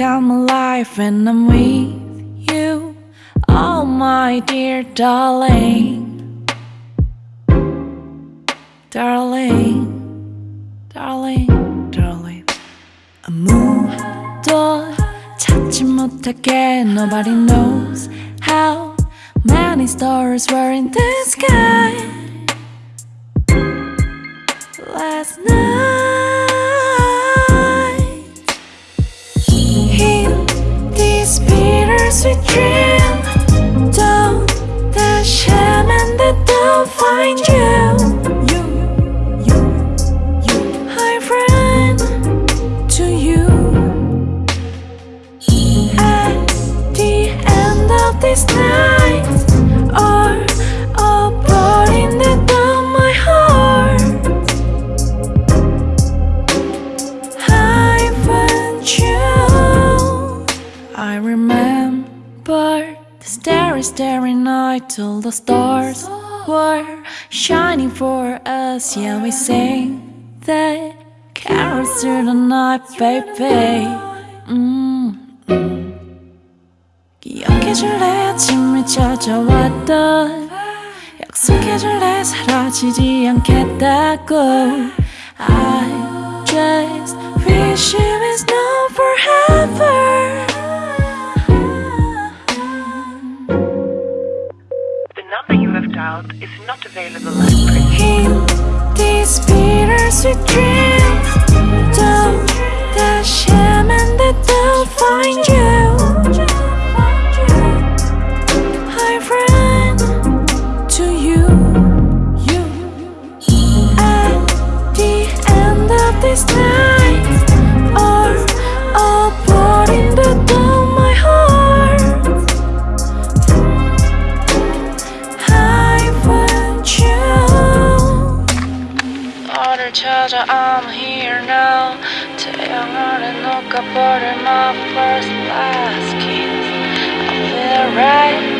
come alive when I'm with you. Oh, my dear darling, darling, darling, darling. 아무도 찾지 못하게 nobody knows how many stars were in the sky last night. Bittersweet dream, starry, starry night till the stars were shining for us. Yeah, we sang that carols through the night, baby. 음, 음. 기억해줄래 아침을 찾아왔던 약속해줄래 사라지지 않겠다고 I just wish it was not number you have dialed is not available at present. This bittersweet dream Don't dash him and they don't find you. I ran to you you, At the end of this 너를 찾아 I'm here now 태양 아래 녹아버릴 my first last kiss I feel right I feel crazy